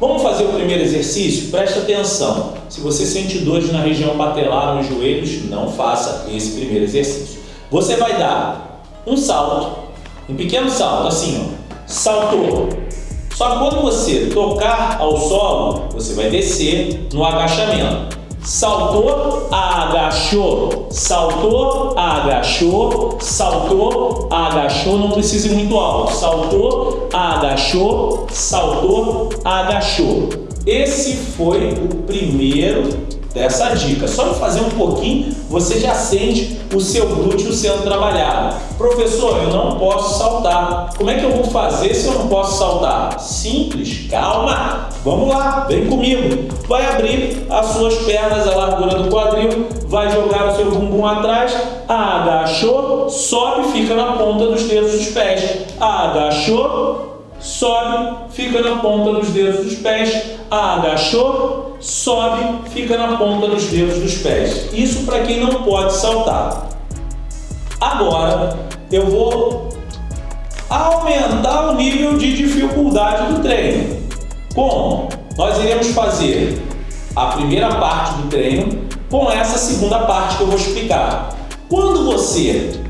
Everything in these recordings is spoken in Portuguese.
Vamos fazer o primeiro exercício? Presta atenção. Se você sente dores na região patelar nos joelhos, não faça esse primeiro exercício. Você vai dar um salto, um pequeno salto, assim, ó. Saltou. Só que quando você tocar ao solo, você vai descer no agachamento. Saltou, agachou, saltou, agachou, saltou, agachou, não precisa ir muito alto. Saltou, agachou, saltou, agachou. Esse foi o primeiro dessa dica. Só de fazer um pouquinho, você já sente o seu glúteo sendo trabalhado. Professor, eu não posso saltar. Como é que eu vou fazer se eu não posso saltar? Simples, calma. Vamos lá, vem comigo. Vai abrir as suas pernas, a largura do quadril, vai jogar o seu bumbum atrás, agachou, sobe, fica na ponta dos dedos dos pés. Agachou, sobe, fica na ponta dos dedos dos pés agachou, sobe, fica na ponta dos dedos dos pés. Isso para quem não pode saltar. Agora eu vou aumentar o nível de dificuldade do treino. Como? Nós iremos fazer a primeira parte do treino com essa segunda parte que eu vou explicar. Quando você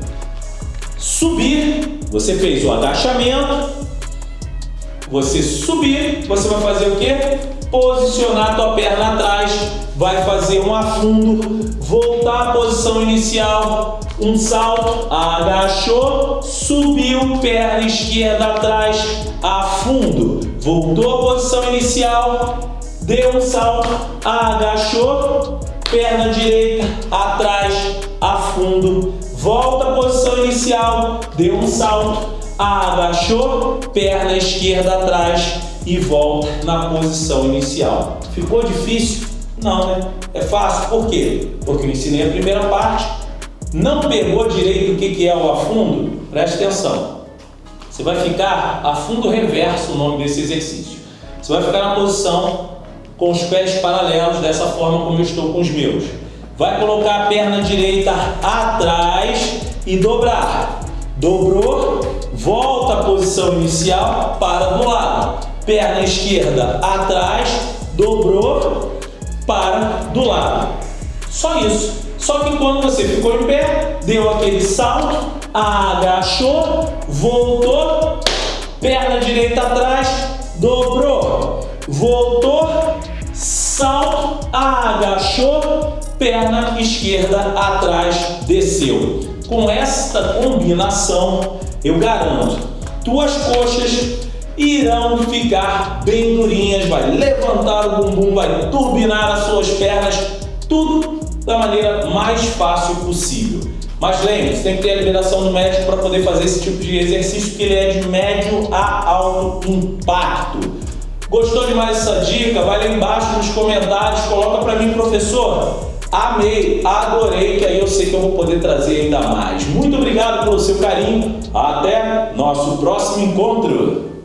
subir, você fez o agachamento, você subir, você vai fazer o quê? Posicionar a tua perna atrás, vai fazer um afundo, voltar à posição inicial, um salto, agachou, subiu, perna esquerda atrás, afundo, voltou à posição inicial, deu um salto, agachou, perna direita atrás, afundo, volta à posição inicial, deu um salto, agachou, perna esquerda atrás e volta na posição inicial. Ficou difícil? Não, né? É fácil. Por quê? Porque eu ensinei a primeira parte, não pegou direito o que é o afundo? Preste atenção. Você vai ficar afundo reverso o nome desse exercício. Você vai ficar na posição com os pés paralelos, dessa forma como eu estou com os meus. Vai colocar a perna direita atrás e dobrar. Dobrou, volta à posição inicial, para do lado. Perna esquerda atrás, dobrou, para do lado. Só isso. Só que quando você ficou em pé, deu aquele salto, agachou, voltou, perna direita atrás, dobrou, voltou, salto, agachou, perna esquerda atrás, desceu. Com esta combinação, eu garanto, tuas coxas irão ficar bem durinhas, vai levantar o bumbum, vai turbinar as suas pernas, tudo da maneira mais fácil possível. Mas lembre-se, tem que ter a liberação do médico para poder fazer esse tipo de exercício, porque ele é de médio a alto impacto. Gostou de mais essa dica? Vai lá embaixo nos comentários, coloca para mim, professor. Amei, adorei, que aí eu sei que eu vou poder trazer ainda mais. Muito obrigado pelo seu carinho. Até nosso próximo encontro.